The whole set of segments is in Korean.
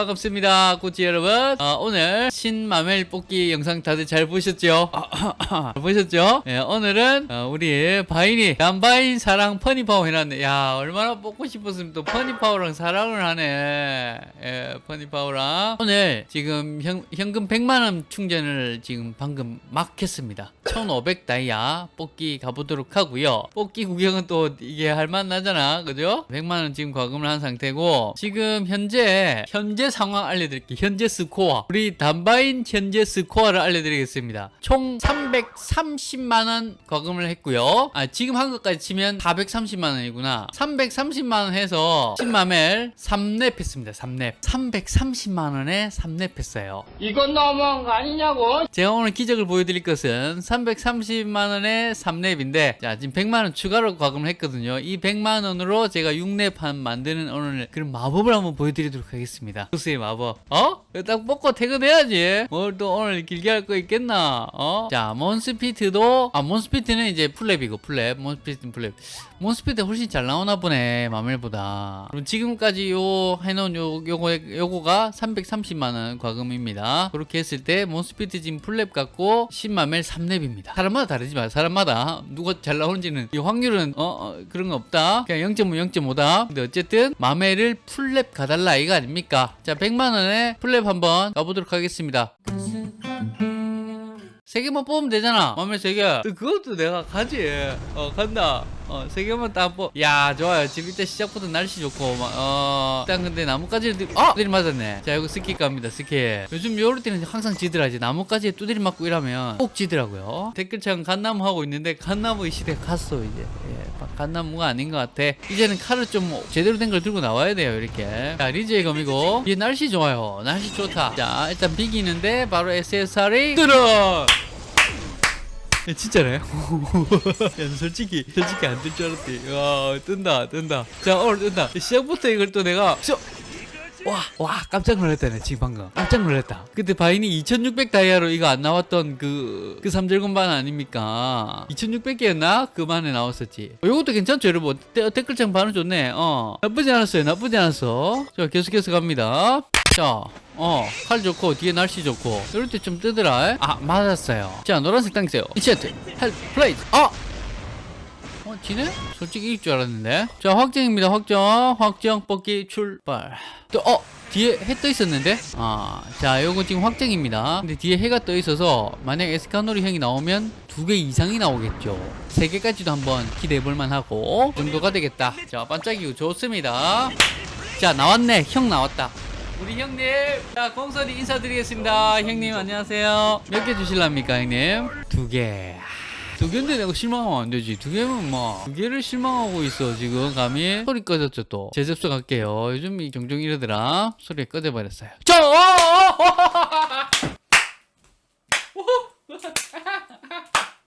반갑습니다 꼬치 여러분. 어, 오늘 신마멜 뽑기 영상 다들 잘 보셨죠? 잘 보셨죠? 예, 오늘은 어, 우리 바인이 남바인 사랑 퍼니파워 해놨네. 야 얼마나 뽑고 싶었으면 또 퍼니파워랑 사랑을 하네. 예, 퍼니파워랑. 오늘 지금 현, 현금 100만원 충전을 지금 방금 막 했습니다. 1500 다이아 뽑기 가보도록 하고요. 뽑기 구경은 또 이게 할만 나잖아. 그죠? 100만원 지금 과금을 한 상태고 지금 현재 현재 상황 알려드릴게요. 현재 스코어. 우리 단바 인 현재 스코어를 알려드리겠습니다. 총 330만원 과금을 했고요. 아 지금 한 것까지 치면 430만원이구나. 330만원 해서 10마멜 3렙 했습니다 3렙. 330만원에 3렙 했어요. 이건 너무한 거 아니냐고? 제가 오늘 기적을 보여드릴 것은 330만원의 3렙인데 자 지금 100만원 추가로 과금을 했거든요. 이 100만원으로 제가 6렙 한 만드는 오늘 그런 마법을 한번 보여드리도록 하겠습니다. 보스의 마법. 어? 딱 뽑고 퇴근해야지 뭘 또 오늘 길게 할 거 있겠나? 어? 자 몬스피트도 아 몬스피트는 이제 풀랩이고 풀랩 몬스피트는 풀랩. 몬스피트 훨씬 잘 나오나 보네 마멜보다. 그럼 지금까지 요 해놓은 요, 요거, 요거가 330만원 과금입니다. 그렇게 했을 때 몬스피트 지금 풀렙 갖고 10마멜 3렙입니다. 사람마다 다르지만 사람마다. 누가 잘 나오는지는. 이 확률은 어, 어, 그런 거 없다. 그냥 0.5 0.5다. 근데 어쨌든 마멜을 풀렙 가달라 이거 아닙니까? 자 100만원에 풀렙 한번 가보도록 하겠습니다 세 개만 뽑으면 되잖아. 맘에 세 개. 그것도 내가 가지. 어, 간다. 어, 세 개만 딱 뽑. 야, 좋아요. 지금 일단 시작부터 날씨 좋고, 막, 어, 일단 근데 나뭇가지를, 들... 아! 두드리 맞았네. 자, 이거 스키 갑니다, 스키. 요즘 요럴 때는 항상 지더라. 이제 나뭇가지에 두드리 맞고 이러면 꼭 지더라고요. 댓글창 갓나무 하고 있는데, 갓나무 이 시대 갔어, 이제. 예, 갓나무가 아닌 것 같아. 이제는 칼을 좀 제대로 된 걸 들고 나와야 돼요, 이렇게. 자, 리즈의 검이고. 이게 날씨 좋아요. 날씨 좋다. 자, 일단 비기는데, 바로 SSR이 들어! 야, 진짜네. 야, 솔직히, 솔직히 안 뜰 줄 알았지. 와, 뜬다, 뜬다. 자, 오늘 뜬다. 시작부터 이걸 또 내가, 저, 와, 와, 깜짝 놀랐다 네, 지금 방금. 깜짝 놀랐다. 그때 바인이 2600 다이아로 이거 안 나왔던 그, 그 3절곤 반 아닙니까? 2600개였나? 그만에 나왔었지. 어, 요것도 괜찮죠, 여러분? 데, 댓글창 반응 좋네. 어. 나쁘지 않았어요, 나쁘지 않았어. 자, 계속해서 갑니다. 자, 어, 칼 좋고, 뒤에 날씨 좋고. 이럴 때 좀 뜨더라. 아, 맞았어요. 자, 노란색 당기세요. 이체트, Hell, Blaze. 아! 어, 지네? 솔직히 이길 줄 알았는데. 자, 확정입니다. 확정. 확정 뽑기 출발. 또, 어! 뒤에 해 떠 있었는데? 아, 자, 요거 지금 확정입니다. 근데 뒤에 해가 떠 있어서, 만약 에스카노르 형이 나오면 두 개 이상이 나오겠죠. 세 개까지도 한번 기대해 볼만 하고, 정도가 되겠다. 자, 반짝이고 좋습니다. 자, 나왔네. 형 나왔다. 우리 형님 자 공선이 인사드리겠습니다 형님 안녕하세요 몇 개 주실랍니까 형님 두개 두 개인데 내가 실망하면 안 되지 두 개면 뭐두 개를 실망하고 있어 지금 감히 소리 꺼졌죠 또 재접수 갈게요 요즘 이 종종 이러더라 소리 꺼져버렸어요 저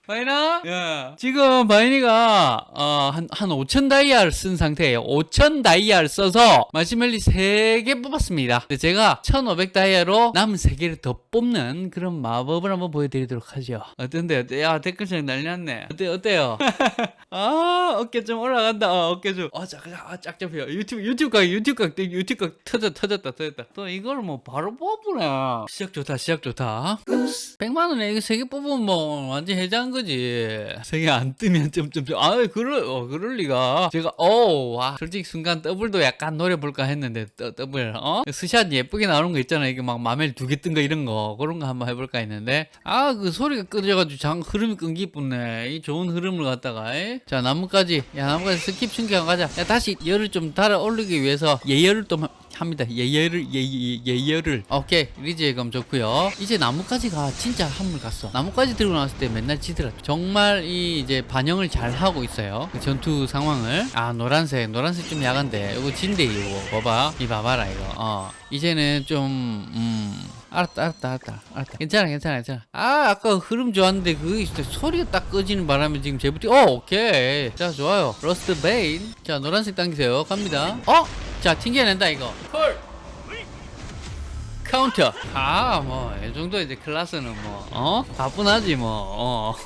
바이나? 예. 지금 바이니가 어, 한, 한 5천 다이아를 쓴 상태예요. 5천 다이아를 써서 마신멜이 3개 뽑았습니다. 근데 제가 1,500 다이아로 남은 3개를 더 뽑는 그런 마법을 한번 보여드리도록 하죠. 어떤데? 어때? 야 댓글창 난리 났네. 어때, 어때요? 아 어깨 좀 올라간다. 어, 어깨 좀. 아, 짝, 아, 짝 잡혀요. 유튜브, 유튜브 각, 유튜브 각, 유튜브 각 터졌, 터졌다, 터졌다. 또 이걸 뭐 바로 뽑으네. 시작 좋다, 시작 좋다. 100만 원에 이거 3개 뽑으면 뭐 완전 혜잔 거지. 생이 안 뜨면 점점점. 아, 그럴 어, 그럴 리가. 제가 어, 와, 솔직히 순간 더블도 약간 노려 볼까 했는데 더, 더블 어? 스샷 예쁘게 나오는 거 있잖아. 이게 막 마멜 두 개 뜬 거 이런 거 그런 거 한번 해볼까 했는데 아, 그 소리가 끊어져가지고 장 흐름이 끊기 뿐네. 이 좋은 흐름을 갖다가. 에? 자, 나뭇가지. 야, 나뭇가지 skip 신경 가자. 야, 다시 열을 좀 달아 올리기 위해서 예열을 좀 합니다. 예열을 예, 예, 예열을. 오케이. 리즈의 검 좋고요. 이제 나뭇가지가 진짜 한물 갔어. 나뭇가지 들고 나왔을 때 맨날 지더라. 정말 이 이제 반영을 잘 하고 있어요. 그 전투 상황을. 아 노란색 노란색 좀 야간데. 이거 진데 이거. 봐봐. 이 봐봐라 이거. 어. 이제는 좀 음. 알았다 알았다 알았다. 알았다. 괜찮아 괜찮아 괜찮아. 아 아까 흐름 좋았는데 그 소리가 딱 꺼지는 바람에 지금 제부티 어 오케이. 자 좋아요. 로스트베인 자 노란색 당기세요. 갑니다. 어? 자 튕겨낸다 이거. full counter. 아뭐 이 정도 이제 클라스는 뭐 어? 가뿐하지 뭐어야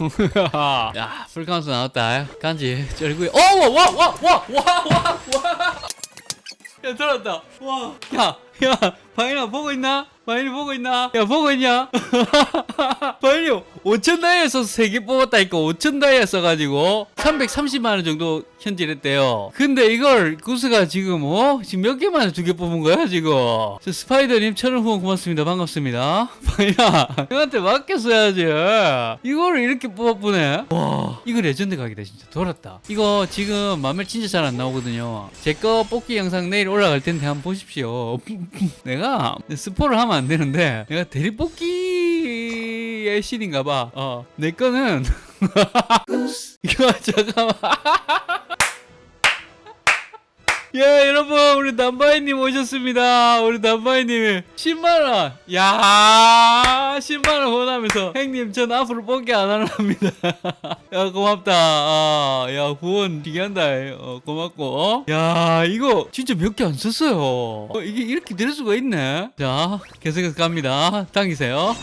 full counter 나왔다. 간지 쩔구이 어와와와와와와와 야 들었다. 와야 야, 바인아 보고 있나? 바인이 보고 있나? 야, 보고 있냐? 바인이 5천 다이아 써서 3개 뽑았다니까 5천 다이아 써가지고 330만원 정도 현질했대요. 근데 이걸 구스가 지금, 어? 지금 몇 개만에 두 개 뽑은 거야, 지금? 저 스파이더님 천원 후원 고맙습니다. 반갑습니다. 바인아, 형한테 맡겼어야지. 이거를 이렇게 뽑아보네. 와, 이거 레전드 각이다, 진짜. 돌았다. 이거 지금 마멜 진짜 잘 안 나오거든요. 제 거 뽑기 영상 내일 올라갈 텐데 한번 보십시오. 내가 스포를 하면 안 되는데, 내가 대리 뽑기의 신인가 봐. 어, 내 거는, 이거 잠깐만. 예, 여러분, 우리 남바이님 오셨습니다. 우리 남바이님이 10만원. 야 10만원 후원하면서, 형님, 전 앞으로 뽑기 안 하랍니다. 야, 고맙다. 아, 야, 후원 기한다. 어, 고맙고. 어? 야, 이거 진짜 몇 개 안 썼어요. 어, 이게 이렇게 될 수가 있네. 자, 계속해서 갑니다. 당기세요.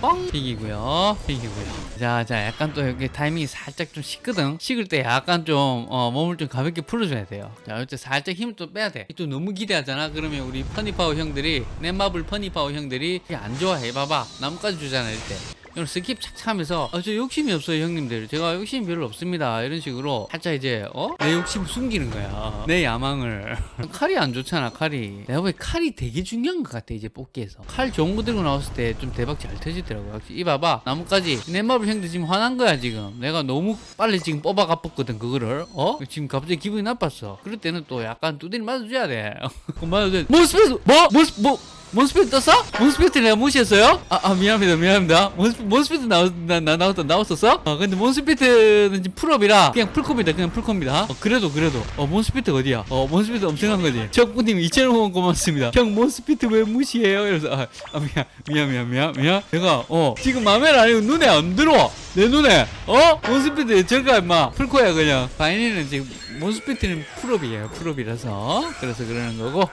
뻥! 픽이고요. 픽이고요. 자, 자, 약간 또 여기 타이밍이 살짝 좀 식거든. 식을 때 약간 좀, 어, 몸을 좀 가볍게 풀어줘야 돼요. 자, 이때 살짝 힘을 또 빼야 돼. 또 너무 기대하잖아? 그러면 우리 퍼니파워 형들이, 넷마블 퍼니파워 형들이 안 좋아해. 봐봐. 나뭇가지 주잖아, 이럴 때. skip 착 하면서 아, 저 욕심이 없어요 형님들. 제가 욕심이 별로 없습니다. 이런 식으로 살짝 이제 어? 내 욕심 숨기는 거야. 내 야망을. 칼이 안 좋잖아 칼이. 내가 보기 칼이 되게 중요한 것 같아 이제 뽑기에서. 칼 좋은 거 들고 나왔을 때 좀 대박 잘 터지더라고 역시 이 봐봐. 나뭇가지. 내 마블 형들 지금 화난 거야 지금. 내가 너무 빨리 지금 뽑아 갚았거든 그거를. 어? 지금 갑자기 기분이 나빴어. 그럴 때는 또 약간 두드리 맞아줘야 돼. 맞아줘야 돼. 몬스페이스? 뭐? 몬스 뭐? 몬스피트 떴어? 몬스피트 내가 무시했어요? 아, 아 미안합니다 미안합니다 몬스, 몬스피트 나왔, 나, 나, 나왔, 나왔었어? 어 근데 몬스피트는 지금 full up이라 그냥 풀콤이다 그냥 풀콤이다 어 그래도 그래도 어 몬스피트 어디야? 어 몬스피트 엄청난 거지 적부님 2,000원 후원 고맙습니다 형 몬스피트 왜 무시해요? 이래서 아, 아 미안 미안 미안 미안 미안 내가 어 지금 맘에 안 아니고 눈에 안 들어와 내 눈에 어? 몬스피트 저가 임마 풀코야 그냥 바이니는 지금 몬스피트는 풀업이에요 풀업이라서. 그래서 그러는 거고.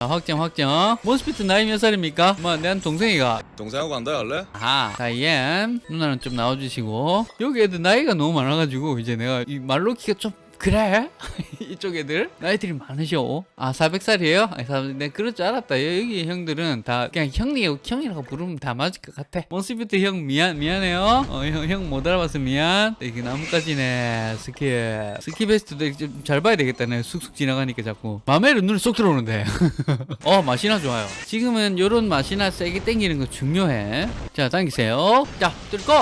자, 확정 확정. 몬스피트 나이 몇 살입니까? 뭐내 동생이가. 동생하고 간다 할래? 아하 다이엠 누나는 좀 나와주시고. 여기 애들 나이가 너무 많아가지고 이제 내가 이 말로 키가 좀 그래? 이쪽 애들? 나이들이 많으셔. 아 400살이에요? 네 그럴 줄 알았다. 여기 형들은 다 그냥 형이라고 형이라고 부르면 다 맞을 것 같아. 몬스피트 형 미안 미안해요. 어형 못 알아봐서 미안. 이게 나뭇가지네. 스키 스키 베스트도 좀잘 봐야 되겠다 내 쑥쑥 지나가니까 자꾸. 맘에는 눈에 쏙 들어오는데. 어 맛이나 좋아요. 지금은 요런 맛이나 세게 땡기는 거 중요해. 자 당기세요. 자 뚫고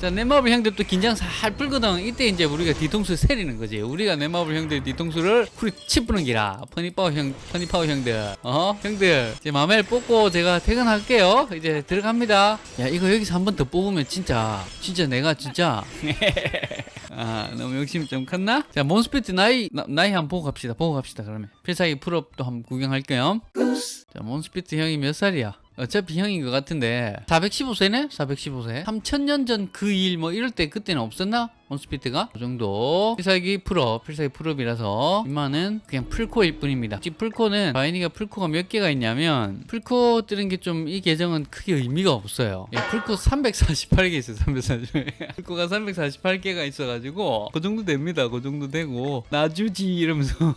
자, 넷마블 형들 또 긴장 살 풀거든. 이때 이제 우리가 뒤통수 세리는 거지. 우리가 넷마블 형들 뒤통수를 풀이 치푸는 기라. 퍼니파워 형, 퍼니파워 형들. 어? 형들. 이제 마멜 뽑고 제가 퇴근할게요. 이제 들어갑니다. 야, 이거 여기서 한 번 더 뽑으면 진짜, 진짜 내가 진짜. 아, 너무 욕심이 좀 컸나? 자, 몬스피트 나이, 나, 나이 한번 보고 갑시다. 보고 갑시다, 그러면. 필살기 풀업도 한번 구경할게요. 자, 몬스피트 형이 몇 살이야? 어차피 형인 것 같은데 415세네? 415세 3000년 전 그 일 뭐 이럴 때 그때는 없었나? 몬스피트가 그 정도. 필살기 full up 필살기 full up이라서 이만은 그냥 풀코일 뿐입니다. 지금 풀코는 바이니가 풀코가 몇 개가 있냐면 풀코 뜨는 게 좀 이 계정은 크게 의미가 없어요. 예, 풀코 348개 있어요 348개. 풀코가 348개가 있어가지고 그 정도 됩니다 그 정도 되고. 나주지 이러면서.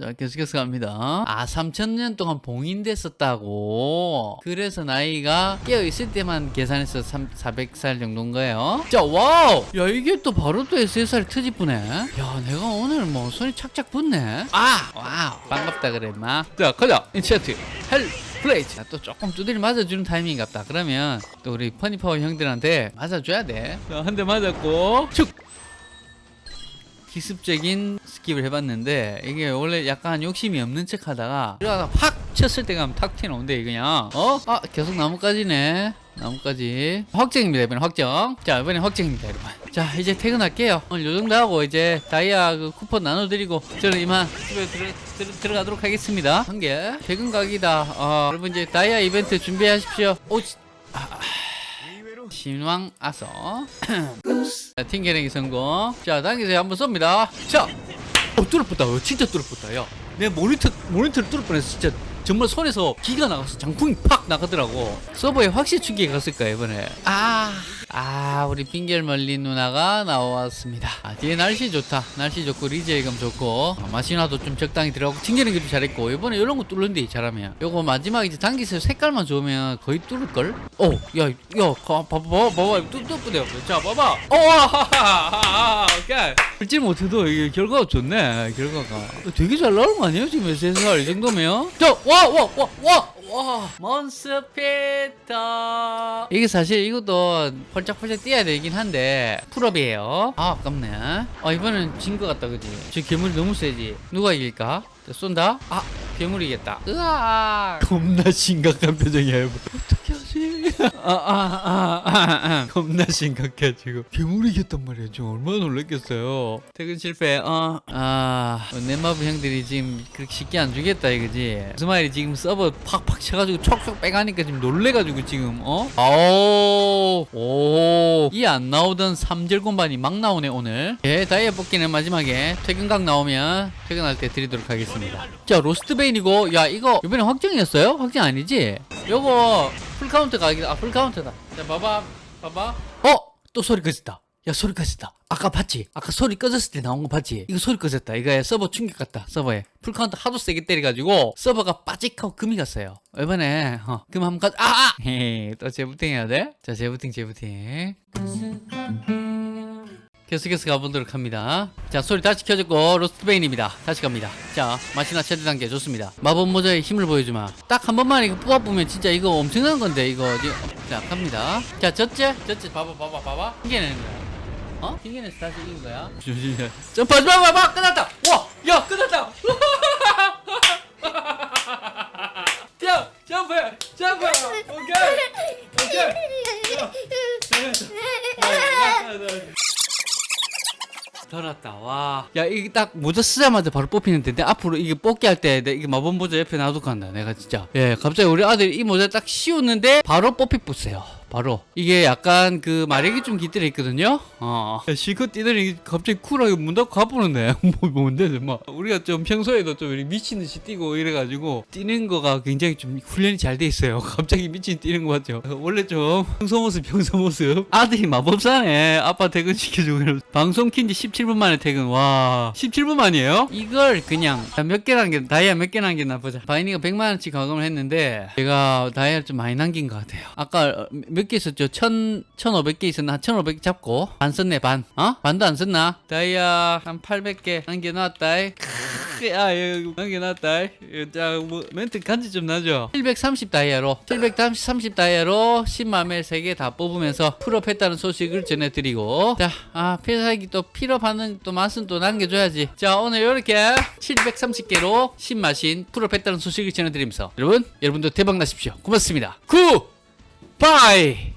자 계속해서 갑니다. 아 3000년 동안 봉인됐었다고. 그래서 나이가 깨어있을 때만 계산해서 3, 400살 정도인 거예요. 자 wow! 야 이게 또 바로 또 SSR 튀 집어 뿌네. 야 내가 오늘 뭐 손이 착착 붙네. 아! wow 반갑다 그래 마자 가자. enchant. hellblaze. 자, 또 조금 두드리 맞아주는 타이밍이 같다. 그러면 또 우리 퍼니파워 형들한테 맞아줘야 돼한 대 맞았고 축 기습적인 skip을 해봤는데 이게 원래 약간 욕심이 없는 척 하다가 팍 쳤을 때 가면 탁 튀어나온대 그냥. 어? 아 계속 나뭇가지네. 나뭇가지. 확정입니다 이번엔 확정. 자 이번엔 확정입니다 여러분. 자 이제 퇴근할게요. 오늘 요정도 하고 이제 다이아 그 쿠폰 나눠드리고 저는 이만 집에 들어, 들어, 들어가도록 하겠습니다. 한 개. 퇴근 각이다. 어, 여러분 이제 다이아 이벤트 준비하십시오. 오 지- 아, 아. 신왕 아서 자, 팅게랭이 성공. 자 당기세요. 한번 쏩니다. 자. 어, 뚫어붙다. 어, 진짜 뚫어붙다. 야내 모니터 모니터를 뚫을 뻔했어 진짜 정말 손에서 기가 나갔어 장풍이 팍 나가더라고 서버에 확실히 충격이 갔을 거야 이번에 아, 아 우리 빙결 멀린 누나가 나왔습니다. 아, 뒤에 날씨 좋다. 날씨 좋고 리제이감 좋고 아, 마시나도 좀 적당히 들어가고 튕기는 게도 잘했고 이번에 이런 거 뚫는데 잘하면 요거 마지막 이제 당기서 색깔만 좋으면 거의 뚫을 걸. 오, 야, 야, 가, 봐봐, 봐봐, 봐봐, 뚫뚫뚫려. 자, 봐봐. 오, 하하하하, 오케이. 풀지 못해도 이게 결과가 좋네. 결과가 어, 되게 잘 나오는 거 아니에요 지금 SSR 이 정도면? 자, 와, 와, 와, 와. 와 몬스피트. 이게 사실 이것도 펄짝펄짝 뛰어야 되긴 한데 full up이에요. 아 아깝네. 아 이번엔 진 것 같다 그지? 저 괴물이 너무 세지. 누가 이길까? 자, 쏜다? 아 괴물이겠다. 으아! 겁나 심각한 표정이야 여러분 아아아 아, 아, 아. 겁나 심각해 지금 괴물이겠단 말이야 지금 얼마나 놀랐겠어요. 퇴근 실패. 어 아. 넷마블 형들이 지금 그렇게 쉽게 안 주겠다 이거지. 스마일이 지금 서버 팍팍 쳐가지고 촉촉 빼가니까 지금 놀래가지고 지금 어? 아오. 오이 안 나오던 삼절 공반이 막 나오네 오늘. 예 다이아 뽑기는 마지막에 퇴근각 나오면 퇴근할 때 드리도록 하겠습니다. 자 로스트베인이고. 야 이거 이번에 확정이었어요? 확정 아니지? 요거 full counter 각이다 아 full counter다. 자 봐봐 봐봐. 어 또 소리 꺼졌다. 야 소리 꺼졌다. 아까 봤지? 아까 소리 꺼졌을 때 나온 거 봤지? 이거 소리 꺼졌다. 이거 서버 충격 같다 서버에. full counter 하도 세게 때려가지고 서버가 빠직하고 금이 갔어요. 이번에 어, 금 한번 가 아아! 헤헤 또 재부팅 해야 돼? 자 재부팅 재부팅 계속해서 가보도록 합니다. 자, 소리 다시 켜졌고, 로스트베인입니다. 다시 갑니다. 자, 마시나 최대 단계 좋습니다. 마법 모자의 힘을 보여주마. 딱 한 번만 이거 뽑아보면 진짜 이거 엄청난 건데, 이거. 자, 갑니다. 자, 젖째? 젖째, 봐봐, 봐봐, 봐봐. 튕겨내는 거야. 어? 튕겨내서 다시 이긴 거야. 점프하지 마, 봐봐! 끝났다! 와! 야, 끝났다! 자, 점프! 점프! 오케이! 오케이! 떴다 와. 야 이게 딱 모자 쓰자마자 바로 뽑히는데 내 앞으로 이게 뽑기 할 때 이게 마법 모자 옆에 놔두고 간다 내가 진짜. 예 갑자기 우리 아들이 이 모자 딱 씌웠는데 바로 뽑히 뿌네요. 바로 이게 약간 그 마력이 좀 깃들어 있거든요. 어. 야, 실컷 뛰더니 갑자기 쿨하게 문 닫고 가보는데 뭐 뭔데 막 우리가 좀 평소에도 좀 미친 듯이 뛰고 이래가지고 뛰는 거가 굉장히 좀 훈련이 잘 돼 있어요. 갑자기 미친 뛰는 거 같죠. 원래 좀 평소 모습 평소 모습 아들이 마법사네. 아빠 퇴근 시켜주고 방송 킨지 17분 만에 퇴근. 와 17분 만이에요? 이걸 그냥 몇 개 남겼 다이아 몇 개 남겼나 보자. 바이니가 100만 원치 과금을 했는데 제가 다이아를 좀 많이 남긴 것 같아요. 아까 몇 개 있었죠? 1 1500개 있었나? 한 1500개 잡고 반 썼네 반. 어? 반도 안 썼나? 다이아 한 800개 남겨놨다. 야 이거 남겨놨다. 이거 자 뭐, 멘트 간지 좀 나죠? 730 다이아로 730 다이아로 10마신 3개 다 뽑으면서 full up했다는 소식을 전해드리고 자 아, 필살기 또 full up하는 또 맛은 또 남겨줘야지 자 오늘 이렇게 730개로 10마신 full up했다는 소식을 전해드리면서 여러분 여러분도 대박 나십시오 고맙습니다 good Bye!